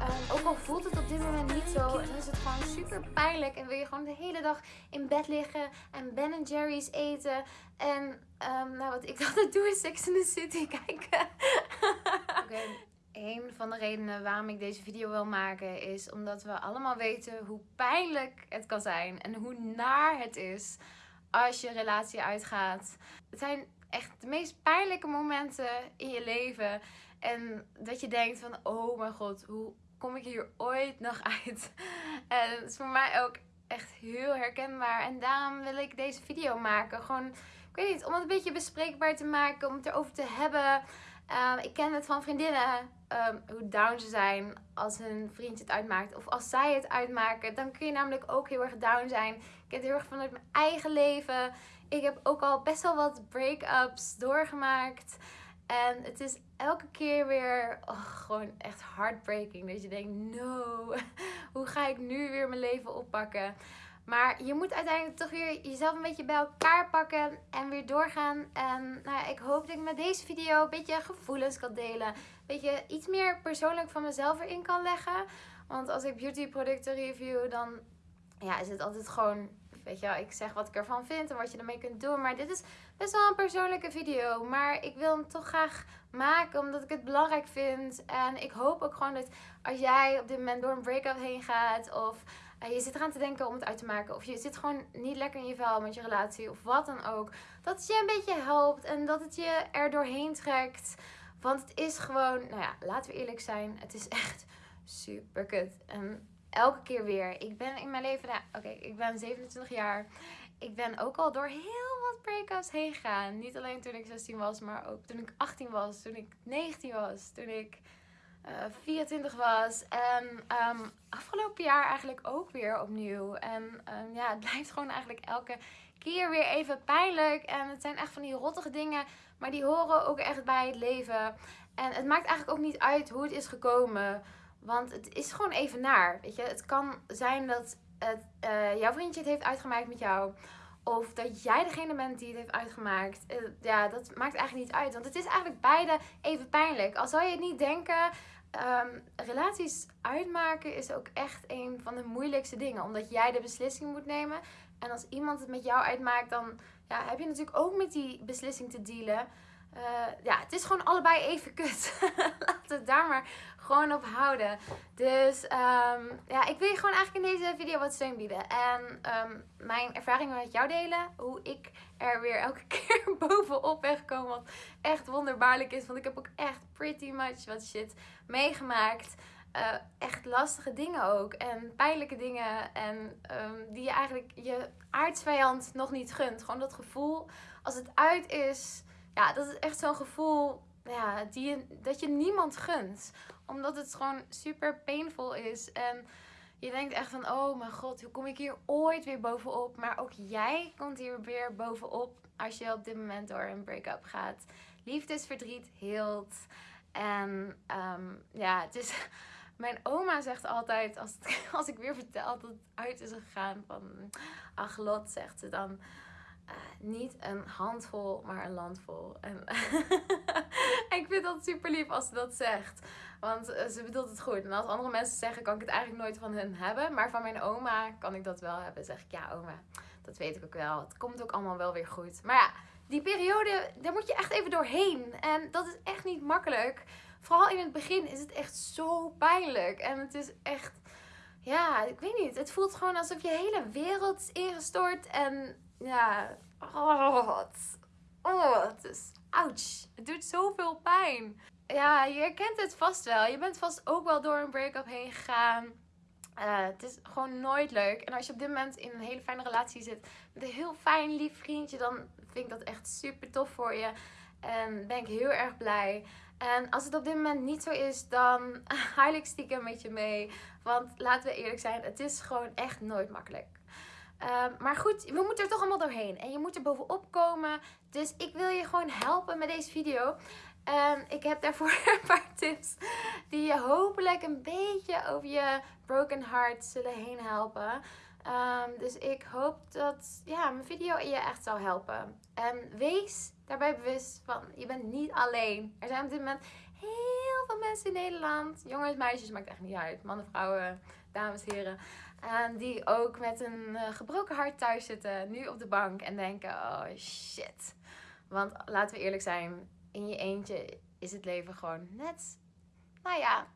Ehm, ook al voelt het op dit moment niet zo, dan is het gewoon super pijnlijk. En wil je gewoon de hele dag in bed liggen en Ben Jerry's eten. En ehm, nou, wat ik altijd doe is Sex in the City kijken. Oké, een van de redenen waarom ik deze video wil maken is omdat we allemaal weten hoe pijnlijk het kan zijn. En hoe naar het is als je relatie uitgaat. Het zijn echt de meest pijnlijke momenten in je leven. En dat je denkt van, oh mijn god, hoe kom ik hier ooit nog uit? En het is voor mij ook echt heel herkenbaar. En daarom wil ik deze video maken. Gewoon, ik weet niet, om het een beetje bespreekbaar te maken. Om het erover te hebben. Ehm, ik ken het van vriendinnen. Ehm, hoe down ze zijn als hun vriendje het uitmaakt. Of als zij het uitmaken. Dan kun je namelijk ook heel erg down zijn. Ik ken het heel erg vanuit mijn eigen leven. Ik heb ook al best wel wat break-ups doorgemaakt. En het is elke keer weer oh, gewoon echt heartbreaking. Dat je denkt, no, hoe ga ik nu weer mijn leven oppakken? Maar je moet uiteindelijk toch weer jezelf een beetje bij elkaar pakken en weer doorgaan. En nou ik hoop dat ik met deze video een beetje gevoelens kan delen. Een beetje iets meer persoonlijk van mezelf erin kan leggen. Want als ik beauty producten review, dan ja, is het altijd gewoon Weet je wel, ik zeg wat ik ervan vind en wat je ermee kunt doen. Maar dit is best wel een persoonlijke video. Maar ik wil hem toch graag maken omdat ik het belangrijk vind. En ik hoop ook gewoon dat als jij op dit moment door een break-up heen gaat. Of uh, je zit eraan te denken om het uit te maken. Of je zit gewoon niet lekker in je vel met je relatie. Of wat dan ook. Dat het je een beetje helpt. En dat het je er doorheen trekt. Want het is gewoon, nou ja, laten we eerlijk zijn. Het is echt super kut. En elke keer weer. Ik ben in mijn leven, nou, oké, ik ben 27 jaar. Ik ben ook al door heel wat break-ups heen gegaan. Niet alleen toen ik 16 was, maar ook toen ik 18 was, toen ik 19 was, toen ik uh, eh, 24 was. En um, afgelopen jaar eigenlijk ook weer opnieuw. En um, ja, het blijft gewoon eigenlijk elke keer weer even pijnlijk. En het zijn echt van die rottige dingen, maar die horen ook echt bij het leven. En het maakt eigenlijk ook niet uit hoe het is gekomen. Want het is gewoon even naar. Weet je, het kan zijn dat het, uh, jouw vriendje het heeft uitgemaakt met jou. Of dat jij degene bent die het heeft uitgemaakt. Uh, ja, dat maakt eigenlijk niet uit. Want het is eigenlijk beide even pijnlijk. Al zou je het niet denken. Um, relaties uitmaken is ook echt een van de moeilijkste dingen. Omdat jij de beslissing moet nemen. En als iemand het met jou uitmaakt, dan ja, heb je natuurlijk ook met die beslissing te dealen. Uh, is gewoon allebei even kut. We het daar maar gewoon op houden. Dus um, ja, ik wil je gewoon eigenlijk in deze video wat steun bieden. En um, mijn ervaringen met jou delen. Hoe ik er weer elke keer bovenop ben gekomen. Wat echt wonderbaarlijk is. Want ik heb ook echt pretty much wat shit meegemaakt. Uh, echt lastige dingen ook. En pijnlijke dingen. En um, die je eigenlijk je aardsvijand nog niet gunt. Gewoon dat gevoel als het uit is ja, dat is echt zo'n gevoel ja, die dat je niemand gunt. Omdat het gewoon super painful is. En je denkt echt van, oh mijn god, hoe kom ik hier ooit weer bovenop? Maar ook jij komt hier weer bovenop als je op dit moment door een break-up gaat. Liefdesverdriet heelt. En um, ja, het is... Mijn oma zegt altijd, als, als ik weer vertel dat het uit is gegaan van... Ach Lot, zegt ze dan... Niet een handvol, maar een landvol. En ik vind dat super lief als ze dat zegt. Want eh, ze bedoelt het goed. En als andere mensen zeggen, kan ik het eigenlijk nooit van hen hebben. Maar van mijn oma kan ik dat wel hebben. Zeg ik, ja oma, dat weet ik ook wel. Het komt ook allemaal wel weer goed. Maar ja, die periode, daar moet je echt even doorheen. En dat is echt niet makkelijk. Vooral in het begin is het echt zo pijnlijk. En het is echt, ja, ik weet niet. Het voelt gewoon alsof je hele wereld is ingestort. En ja, oh, wat. Oh, het is, ouch. Het doet zoveel pijn. Ja, je herkent het vast wel. Je bent vast ook wel door een break-up heen gegaan. Uh, het is gewoon nooit leuk. En als je op dit moment in een hele fijne relatie zit met een heel fijn, lief vriendje, dan vind ik dat echt super tof voor je. En ben ik heel erg blij. En als het op dit moment niet zo is, dan huil ik stiekem met je mee. Want laten we eerlijk zijn, het is gewoon echt nooit makkelijk. Ehm, maar goed, we moeten er toch allemaal doorheen. En je moet er bovenop komen. Dus ik wil je gewoon helpen met deze video. En ik heb daarvoor een paar tips die je hopelijk een beetje over je broken heart zullen heen helpen. Um, dus ik hoop dat ja, mijn video je echt zal helpen. En wees daarbij bewust van, je bent niet alleen. Er zijn op dit moment heel veel mensen in Nederland, jongens, meisjes, maakt echt niet uit, mannen, vrouwen, dames, heren, en die ook met een eh, gebroken hart thuis zitten, nu op de bank en denken: oh shit. Want laten we eerlijk zijn, in je eentje is het leven gewoon net, nou ja,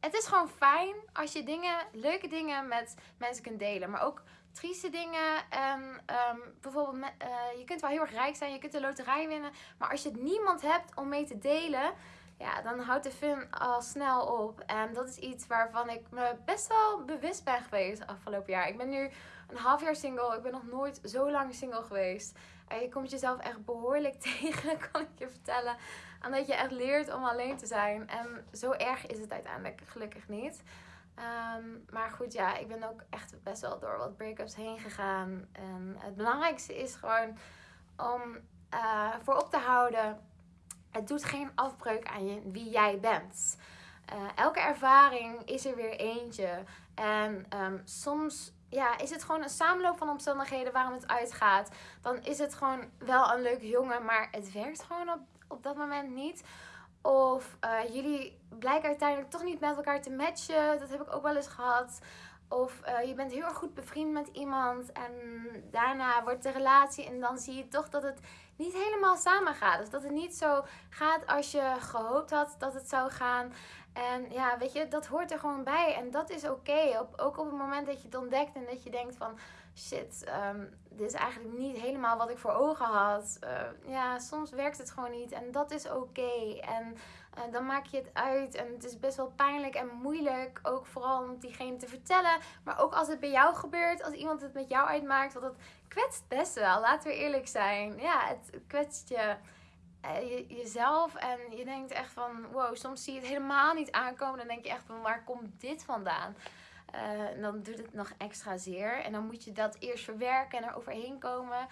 het is gewoon fijn als je dingen, leuke dingen met mensen kunt delen. Maar ook trieste dingen. En ehm, bijvoorbeeld, uh, je kunt wel heel erg rijk zijn, je kunt de loterij winnen. Maar als je niemand hebt om mee te delen, ja, dan houdt de fun al snel op. En dat is iets waarvan ik me best wel bewust ben geweest afgelopen jaar. Ik ben nu een half jaar single. Ik ben nog nooit zo lang single geweest. En je komt jezelf echt behoorlijk tegen, kan ik je vertellen. En dat je echt leert om alleen te zijn. En zo erg is het uiteindelijk gelukkig niet. Ehm, maar goed, ja, ik ben ook echt best wel door wat breakups heen gegaan. En het belangrijkste is gewoon om uh, voorop te houden. Het doet geen afbreuk aan je, wie jij bent. Uh, elke ervaring is er weer eentje. En um, soms ja, is het gewoon een samenloop van omstandigheden waarom het uitgaat. Dan is het gewoon wel een leuke jongen, maar het werkt gewoon op, op dat moment niet. Of uh, jullie blijken uiteindelijk toch niet met elkaar te matchen. Dat heb ik ook wel eens gehad. Of uh, je bent heel erg goed bevriend met iemand en daarna wordt de relatie en dan zie je toch dat het niet helemaal samen gaat. Dus dat het niet zo gaat als je gehoopt had dat het zou gaan. En ja, weet je, dat hoort er gewoon bij. En dat is oké. Ook op het moment dat je het ontdekt en dat je denkt van... Shit, um, dit is eigenlijk niet helemaal wat ik voor ogen had. Uh, ja, soms werkt het gewoon niet. En dat is oké. En uh, dan maak je het uit. En het is best wel pijnlijk en moeilijk. Ook vooral om diegene te vertellen. Maar ook als het bij jou gebeurt. Als iemand het met jou uitmaakt. Want het kwetst best wel. Laten we eerlijk zijn. Ja, het kwetst je uh, je, jezelf. En je denkt echt van, wow, soms zie je het helemaal niet aankomen. Dan denk je echt van, waar komt dit vandaan? Uh, dan doet het nog extra zeer. En dan moet je dat eerst verwerken en er overheen komen.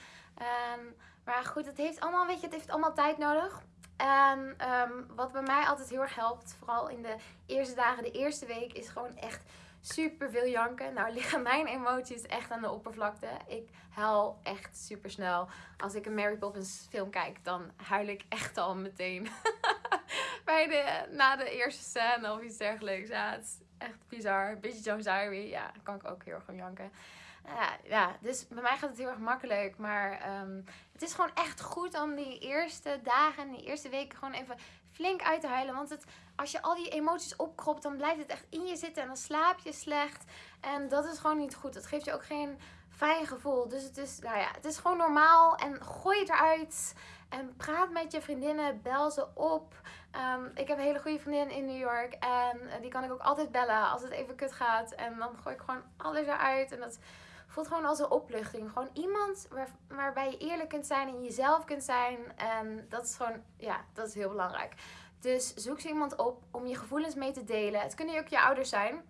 Um, maar goed, het heeft allemaal, weet je, het heeft allemaal tijd nodig. En um, wat bij mij altijd heel erg helpt, vooral in de eerste dagen, de eerste week, is gewoon echt super veel janken. Nou liggen mijn emoties echt aan de oppervlakte. Ik huil echt super snel. Als ik een Mary Poppins film kijk, dan huil ik echt al meteen. Bij de, na de eerste scène of iets dergelijks. Ja, het echt bizar. Beetje Jones Diary. Ja, kan ik ook heel erg van janken. Ja, ja, dus bij mij gaat het heel erg makkelijk. Maar um, het is gewoon echt goed om die eerste dagen, die eerste weken gewoon even flink uit te huilen. Want het, als je al die emoties opkropt, dan blijft het echt in je zitten. En dan slaap je slecht. En dat is gewoon niet goed. Dat geeft je ook geen fijn gevoel. Dus het is, nou ja, het is gewoon normaal. En gooi het eruit. En praat met je vriendinnen. Bel ze op. Um, ik heb een hele goede vriendin in New York. En die kan ik ook altijd bellen als het even kut gaat. En dan gooi ik gewoon alles eruit. En dat voelt gewoon als een opluchting. Gewoon iemand waar, waarbij je eerlijk kunt zijn en jezelf kunt zijn. En dat is gewoon, ja, dat is heel belangrijk. Dus zoek ze iemand op om je gevoelens mee te delen. Het kunnen ook je ouders zijn.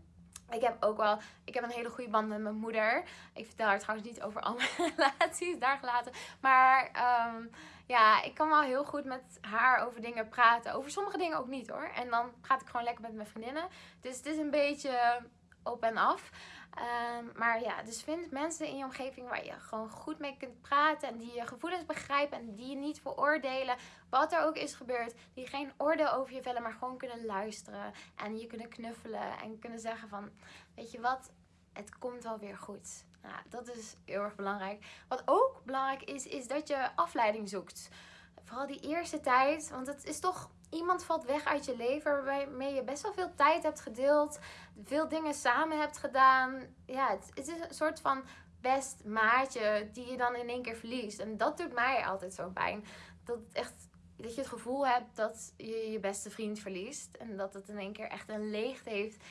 Ik heb ook wel, ik heb een hele goede band met mijn moeder. Ik vertel haar trouwens niet over al mijn relaties, daar gelaten. Maar um, ja, ik kan wel heel goed met haar over dingen praten. Over sommige dingen ook niet hoor. En dan praat ik gewoon lekker met mijn vriendinnen. Dus het is een beetje op en af. Um, maar ja, dus vind mensen in je omgeving waar je gewoon goed mee kunt praten. En die je gevoelens begrijpen. En die je niet veroordelen. Wat er ook is gebeurd. Die geen oordeel over je vellen. Maar gewoon kunnen luisteren. En je kunnen knuffelen. En kunnen zeggen van. Weet je wat? Het komt wel weer goed. Nou, dat is heel erg belangrijk. Wat ook belangrijk is. Is dat je afleiding zoekt. Vooral die eerste tijd. Want het is toch iemand valt weg uit je leven waarmee je best wel veel tijd hebt gedeeld, veel dingen samen hebt gedaan. Ja, het, het is een soort van best maatje die je dan in één keer verliest. En dat doet mij altijd zo pijn. Dat, echt, dat je het gevoel hebt dat je je beste vriend verliest. En dat het in één keer echt een leegte heeft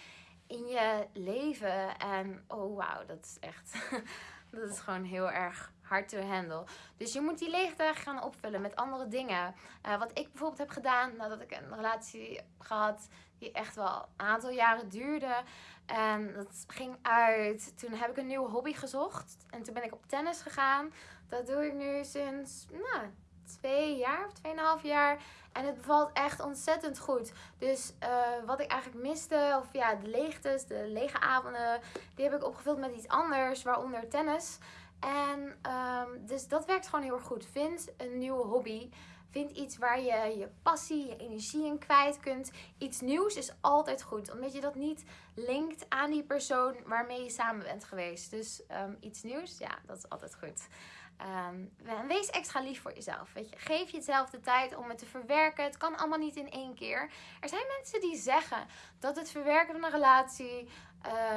in je leven. En oh wauw, dat is echt... dat is gewoon heel erg hard to handle. Dus je moet die leegte gaan opvullen met andere dingen. Uh, wat ik bijvoorbeeld heb gedaan nadat ik een relatie heb gehad die echt wel een aantal jaren duurde. En dat ging uit. Toen heb ik een nieuwe hobby gezocht. En toen ben ik op tennis gegaan. Dat doe ik nu sinds nou, twee jaar of tweeënhalf jaar. En het bevalt echt ontzettend goed. Dus uh, wat ik eigenlijk miste, of ja, de leegtes, de lege avonden, die heb ik opgevuld met iets anders, waaronder tennis. En um, dus dat werkt gewoon heel erg goed. Vind een nieuwe hobby. Vind Vind iets waar je je passie, je energie in kwijt kunt. Iets nieuws is altijd goed, omdat je dat niet linkt aan die persoon waarmee je samen bent geweest. Dus ehm, iets nieuws, ja, dat is altijd goed. Um, wees extra lief voor jezelf. Weet je. Geef jezelf de tijd om het te verwerken. Het kan allemaal niet in één keer. Er zijn mensen die zeggen dat het verwerken van een relatie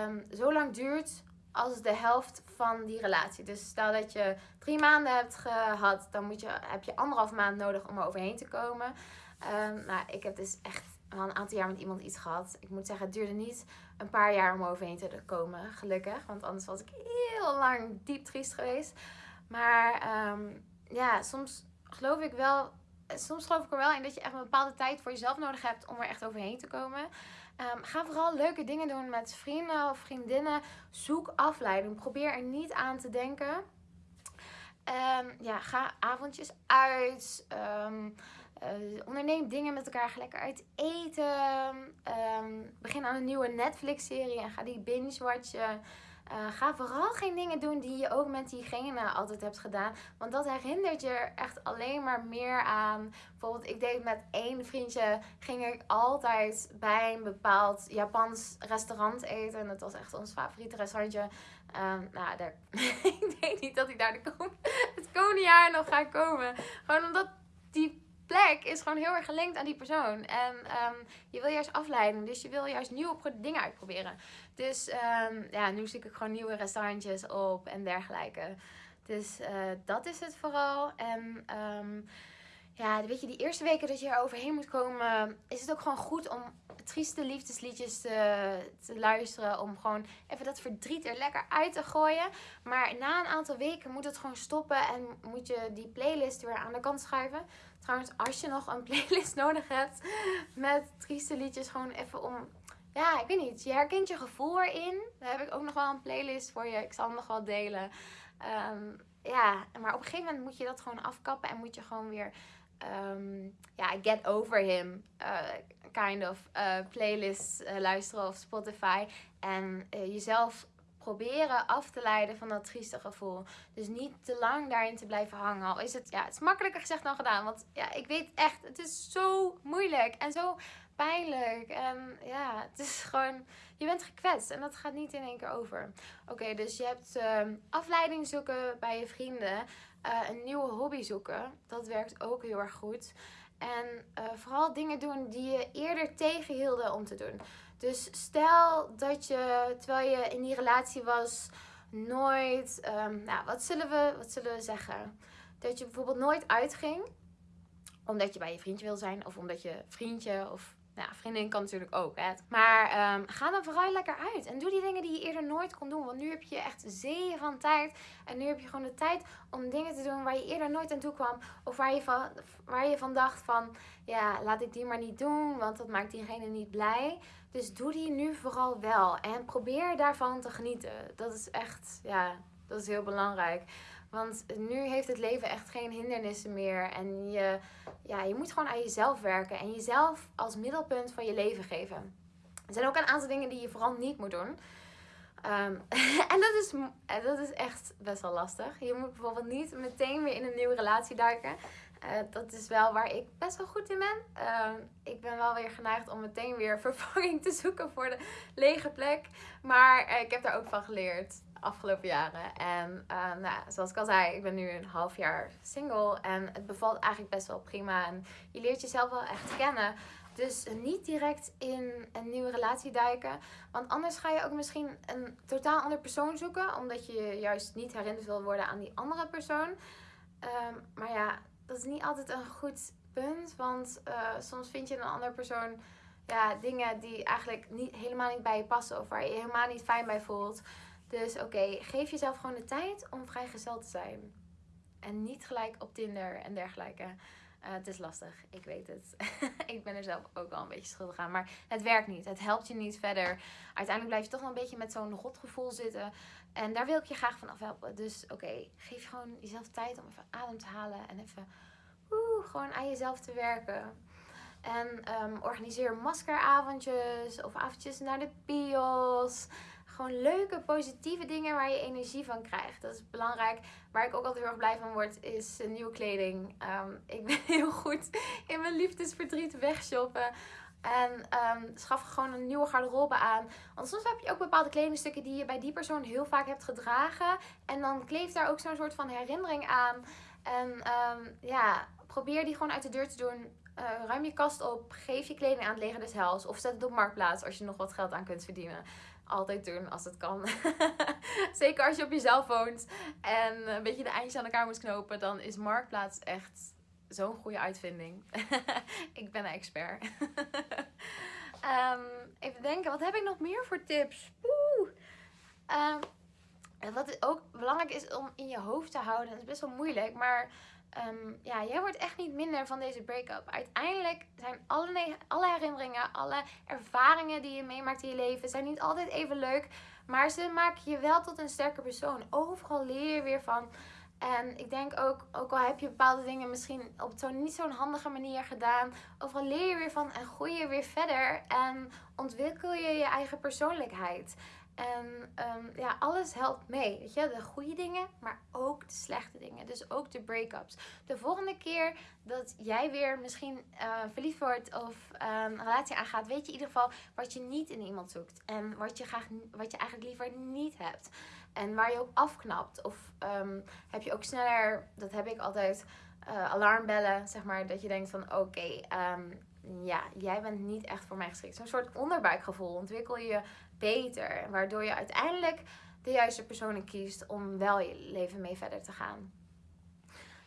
um, zo lang duurt als de helft van die relatie. Dus stel dat je drie maanden hebt gehad, dan moet je, heb je anderhalf maand nodig om er overheen te komen. Um, nou, ik heb dus echt al een aantal jaar met iemand iets gehad. Ik moet zeggen, het duurde niet een paar jaar om overheen te komen, gelukkig. Want anders was ik heel lang diep triest geweest. Maar um, ja, soms geloof ik wel. Soms geloof ik er wel in dat je echt een bepaalde tijd voor jezelf nodig hebt om er echt overheen te komen. Um, ga vooral leuke dingen doen met vrienden of vriendinnen. Zoek afleiding. Probeer er niet aan te denken. Um, ja, ga avondjes uit. Um, onderneem dingen met elkaar. Ga lekker uit eten. begin aan een nieuwe Netflix-serie en ga die binge-watchen. Uh, ga vooral geen dingen doen die je ook met diegene altijd hebt gedaan. Want dat herinnert je echt alleen maar meer aan. Bijvoorbeeld, ik deed met één vriendje. Ging ik altijd bij een bepaald Japans restaurant eten. En dat was echt ons favoriete restaurantje. Um, nou, daar, ik denk niet dat ik daar de het komende jaar nog ga komen. Gewoon omdat die plek is gewoon heel erg gelinkt aan die persoon. En um, je wil juist afleiding. Dus je wil juist nieuwe dingen uitproberen. Dus um, ja, nu zie ik gewoon nieuwe restaurantjes op en dergelijke. Dus uh, dat is het vooral. En um, ja, weet je, die eerste weken dat je er overheen moet komen, is het ook gewoon goed om trieste liefdesliedjes te, te, luisteren. Om gewoon even dat verdriet er lekker uit te gooien. Maar na een aantal weken moet het gewoon stoppen en moet je die playlist weer aan de kant schuiven. Trouwens, als je nog een playlist nodig hebt met trieste liedjes, gewoon even om ja, ik weet niet. Je herkent je gevoel erin. Daar heb ik ook nog wel een playlist voor je. Ik zal hem nog wel delen. Um, ja, maar op een gegeven moment moet je dat gewoon afkappen en moet je gewoon weer, um, ja, get over him uh, kind of uh, playlist uh, luisteren of Spotify. En jezelf proberen af te leiden van dat trieste gevoel. Dus niet te lang daarin te blijven hangen. Al is het, ja, het is makkelijker gezegd dan gedaan. Want ja, ik weet echt, het is zo moeilijk en zo pijnlijk. En ja, het is gewoon, je bent gekwetst en dat gaat niet in één keer over. Oké, dus je hebt uh, afleiding zoeken bij je vrienden. Uh, een nieuwe hobby zoeken. Dat werkt ook heel erg goed. En uh, vooral dingen doen die je eerder tegenhielden om te doen. Dus stel dat je, terwijl je in die relatie was, nooit, um, nou, wat zullen, we, wat zullen we zeggen? Dat je bijvoorbeeld nooit uitging, omdat je bij je vriendje wil zijn, of omdat je vriendje of nou, vriendin kan natuurlijk ook. Hè. Maar um, ga dan vooral lekker uit. En doe die dingen die je eerder nooit kon doen. Want nu heb je echt zeeën van tijd. En nu heb je gewoon de tijd om dingen te doen waar je eerder nooit aan toe kwam. Of waar je van, waar je van dacht van, ja, laat ik die maar niet doen. Want dat maakt diegene niet blij. Dus doe die nu vooral wel. En probeer daarvan te genieten. Dat is echt, ja, dat is heel belangrijk. Want nu heeft het leven echt geen hindernissen meer. En je, ja, je moet gewoon aan jezelf werken. En jezelf als middelpunt van je leven geven. Er zijn ook een aantal dingen die je vooral niet moet doen. Um, en dat is, dat is echt best wel lastig. Je moet bijvoorbeeld niet meteen weer in een nieuwe relatie duiken. Uh, dat is wel waar ik best wel goed in ben. Uh, ik ben wel weer geneigd om meteen weer vervanging te zoeken voor de lege plek. Maar uh, ik heb daar ook van geleerd afgelopen jaren. En uh, nou, zoals ik al zei, ik ben nu een half jaar single. En het bevalt eigenlijk best wel prima. En je leert jezelf wel echt kennen. Dus niet direct in een nieuwe relatie duiken. Want anders ga je ook misschien een totaal andere persoon zoeken. Omdat je juist niet herinnerd wil worden aan die andere persoon. Um, maar ja, dat is niet altijd een goed punt. Want uh, soms vind je een andere persoon ja, dingen die eigenlijk niet, helemaal niet bij je passen. Of waar je, je helemaal niet fijn bij voelt. Dus oké, geef jezelf gewoon de tijd om vrijgezel te zijn. En niet gelijk op Tinder en dergelijke. Uh, het is lastig, ik weet het. ik ben er zelf ook wel een beetje schuldig aan. Maar het werkt niet. Het helpt je niet verder. Uiteindelijk blijf je toch wel een beetje met zo'n rotgevoel zitten. En daar wil ik je graag van afhelpen. Dus oké, geef gewoon jezelf tijd om even adem te halen. En even gewoon aan jezelf te werken. En um, organiseer maskeravondjes of avondjes naar de bios gewoon leuke, positieve dingen waar je energie van krijgt. Dat is belangrijk. Waar ik ook altijd heel erg blij van word, is nieuwe kleding. Ehm, ik ben heel goed in mijn liefdesverdriet wegshoppen. En um, schaf gewoon een nieuwe garderobe aan. Want soms heb je ook bepaalde kledingstukken die je bij die persoon heel vaak hebt gedragen. En dan kleeft daar ook zo'n soort van herinnering aan. En um, ja, probeer die gewoon uit de deur te doen. Uh, ruim je kast op. Geef je kleding aan het leger des hels. Of zet het op marktplaats als je nog wat geld aan kunt verdienen. Altijd doen als het kan. Zeker als je op jezelf woont en een beetje de eindjes aan elkaar moet knopen. Dan is marktplaats echt zo'n goede uitvinding. ik ben een expert. um, even denken, wat heb ik nog meer voor tips? Oeh. Um, wat ook belangrijk is om in je hoofd te houden, dat is best wel moeilijk, maar um, ja, jij wordt echt niet minder van deze break-up. Uiteindelijk zijn alle, alle herinneringen, alle ervaringen die je meemaakt in je leven, zijn niet altijd even leuk, maar ze maken je wel tot een sterke persoon. Overal leer je weer van. En ik denk ook, ook al heb je bepaalde dingen misschien op zo'n niet zo'n handige manier gedaan, overal leer je weer van en groei je weer verder en ontwikkel je je eigen persoonlijkheid. En um, ja, alles helpt mee. Weet je, de goede dingen, maar ook de slechte dingen. Dus ook de break-ups. De volgende keer dat jij weer misschien uh, verliefd wordt of um, een relatie aangaat, weet je in ieder geval wat je niet in iemand zoekt. En wat je, graag, wat je eigenlijk liever niet hebt. En waar je op afknapt. Of um, heb je ook sneller, dat heb ik altijd, uh, alarmbellen, zeg maar. Dat je denkt van oké, ja, jij bent niet echt voor mij geschikt. Zo'n soort onderbuikgevoel ontwikkel je beter. Waardoor je uiteindelijk de juiste personen kiest om wel je leven mee verder te gaan.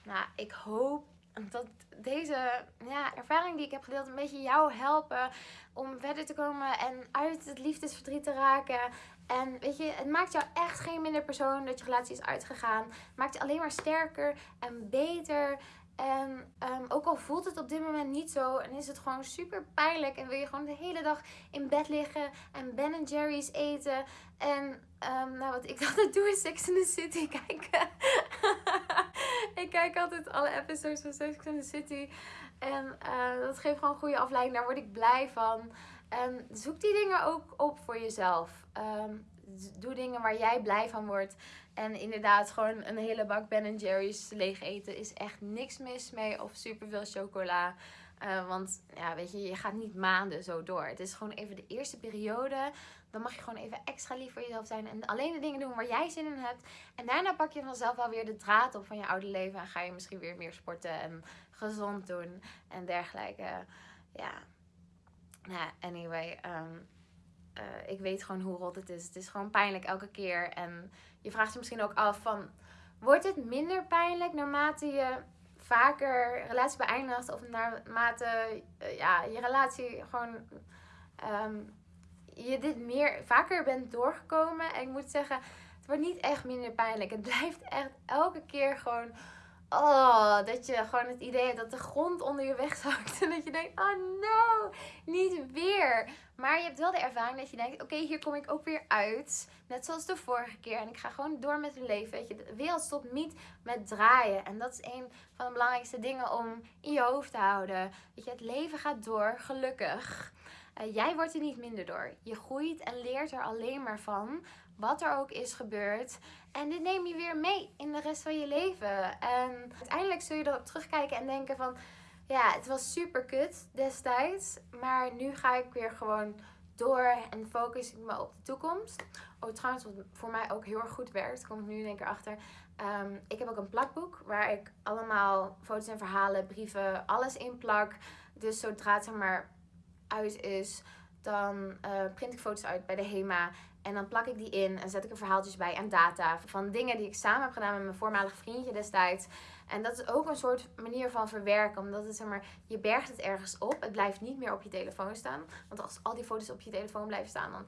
Nou, ik hoop dat deze ja, ervaring die ik heb gedeeld een beetje jou helpen om verder te komen en uit het liefdesverdriet te raken. En weet je, het maakt jou echt geen minder persoon dat je relatie is uitgegaan. Maakt je alleen maar sterker en beter. En um, ook al voelt het op dit moment niet zo en is het gewoon super pijnlijk en wil je gewoon de hele dag in bed liggen en Ben Jerry's eten. En um, nou, wat ik altijd doe is Sex in the City kijken. ik kijk altijd alle episodes van Sex in the City. En uh, dat geeft gewoon goede afleiding. Daar word ik blij van. En zoek die dingen ook op voor jezelf. Um, doe dingen waar jij blij van wordt. En inderdaad, gewoon een hele bak Ben Jerry's leeg eten is echt niks mis mee. Of superveel chocola. Uh, want ja, weet je, je gaat niet maanden zo door. Het is gewoon even de eerste periode. Dan mag je gewoon even extra lief voor jezelf zijn. En alleen de dingen doen waar jij zin in hebt. En daarna pak je vanzelf wel weer de draad op van je oude leven. En ga je misschien weer meer sporten en gezond doen en dergelijke. Ja. Nou, anyway. Um, uh, ik weet gewoon hoe rot het is. Het is gewoon pijnlijk elke keer. En je vraagt je misschien ook af van... Wordt het minder pijnlijk naarmate je vaker relatie beëindigt? Of naarmate uh, ja, je relatie gewoon... Um, je dit meer vaker bent doorgekomen. En ik moet zeggen, het wordt niet echt minder pijnlijk. Het blijft echt elke keer gewoon Oh, dat je gewoon het idee hebt dat de grond onder je weg zakt. En dat je denkt, oh no, niet weer. Maar je hebt wel de ervaring dat je denkt, oké, hier kom ik ook weer uit. Net zoals de vorige keer. En ik ga gewoon door met het leven. Weet je, de wereld stopt niet met draaien. En dat is een van de belangrijkste dingen om in je hoofd te houden. Weet je, het leven gaat door, gelukkig. Uh, jij wordt er niet minder door. Je groeit en leert er alleen maar van. Wat er ook is gebeurd. En dit neem je weer mee in de rest van je leven. En uiteindelijk zul je erop terugkijken en denken van... Ja, het was super kut destijds. Maar nu ga ik weer gewoon door en focus ik me op de toekomst. Oh, trouwens, wat voor mij ook heel erg goed werkt, komt nu in één keer achter. Um, ik heb ook een plakboek waar ik allemaal foto's en verhalen, brieven, alles in plak. Dus zodra het zeg maar uit is, dan uh, print ik foto's uit bij de HEMA. En dan plak ik die in en zet ik er verhaaltjes bij en data van dingen die ik samen heb gedaan met mijn voormalig vriendje destijds. En dat is ook een soort manier van verwerken, omdat het zeg maar, je bergt het ergens op. Het blijft niet meer op je telefoon staan. Want als al die foto's op je telefoon blijven staan, dan,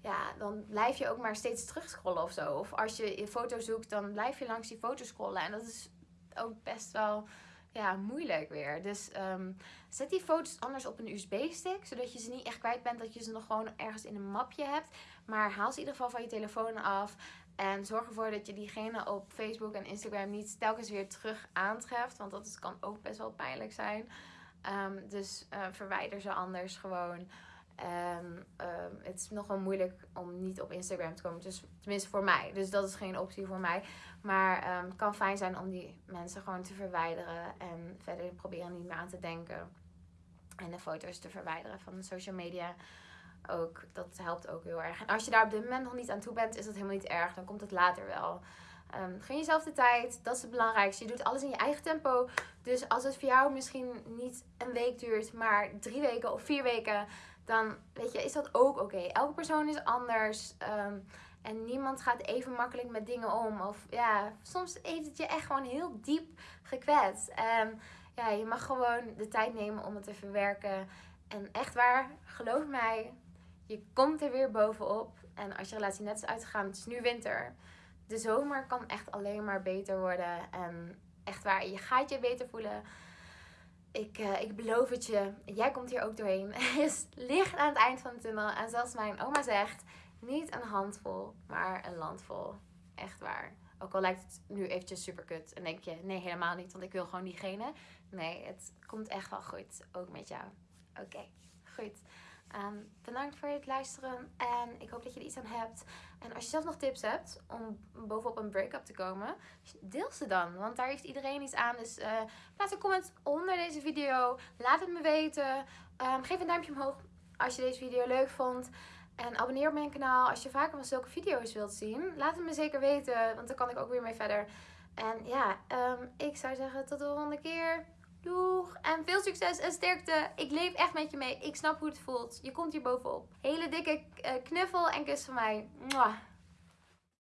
ja, dan blijf je ook maar steeds terugscrollen of zo. Of als je je foto zoekt, dan blijf je langs die foto scrollen. En dat is ook best wel ja, moeilijk weer. Dus um, zet die foto's anders op een USB-stick, zodat je ze niet echt kwijt bent, dat je ze nog gewoon ergens in een mapje hebt. Maar haal ze in ieder geval van je telefoon af. En zorg ervoor dat je diegene op Facebook en Instagram niet telkens weer terug aantreft. Want dat kan ook best wel pijnlijk zijn. Um, dus uh, verwijder ze anders gewoon. Ehm, het is nog wel moeilijk om niet op Instagram te komen. Dus, tenminste voor mij. Dus dat is geen optie voor mij. Maar ehm, het kan fijn zijn om die mensen gewoon te verwijderen. En verder proberen niet meer aan te denken. En de foto's te verwijderen van social media. Ook, dat helpt ook heel erg. En als je daar op dit moment nog niet aan toe bent, is dat helemaal niet erg. Dan komt het later wel. Um, jezelf de tijd. Dat is het belangrijkste. Je doet alles in je eigen tempo. Dus als het voor jou misschien niet een week duurt, maar drie weken of vier weken, dan weet je, is dat ook oké. Elke persoon is anders. Um, en niemand gaat even makkelijk met dingen om. Of ja, soms heeft het je echt gewoon heel diep gekwetst. En ja, je mag gewoon de tijd nemen om het te verwerken. En echt waar, geloof mij, je komt er weer bovenop. En als je relatie net is uitgegaan, het is nu winter. De zomer kan echt alleen maar beter worden. En echt waar, je gaat je beter voelen. Ik, uh, ik beloof het je, jij komt hier ook doorheen. Is licht aan het eind van de tunnel. En zoals mijn oma zegt, niet een handvol, maar een landvol. Echt waar. Ook al lijkt het nu eventjes super kut. En denk je, nee helemaal niet, want ik wil gewoon diegene. Nee, het komt echt wel goed. Ook met jou. Oké, goed. Ehm, bedankt voor het luisteren en ik hoop dat je er iets aan hebt. En als je zelf nog tips hebt om bovenop een break-up te komen, deel ze dan. Want daar heeft iedereen iets aan. Dus uh, laat een comment onder deze video. Laat het me weten. Um, geef een duimpje omhoog als je deze video leuk vond. En abonneer op mijn kanaal als je vaker van zulke video's wilt zien. Laat het me zeker weten, want dan kan ik ook weer mee verder. En ja, um, ik zou zeggen tot de volgende keer. Doeg! En veel succes en sterkte. Ik leef echt met je mee. Ik snap hoe het voelt. Je komt hier bovenop. Hele dikke eh, knuffel en kus van mij. Mwah.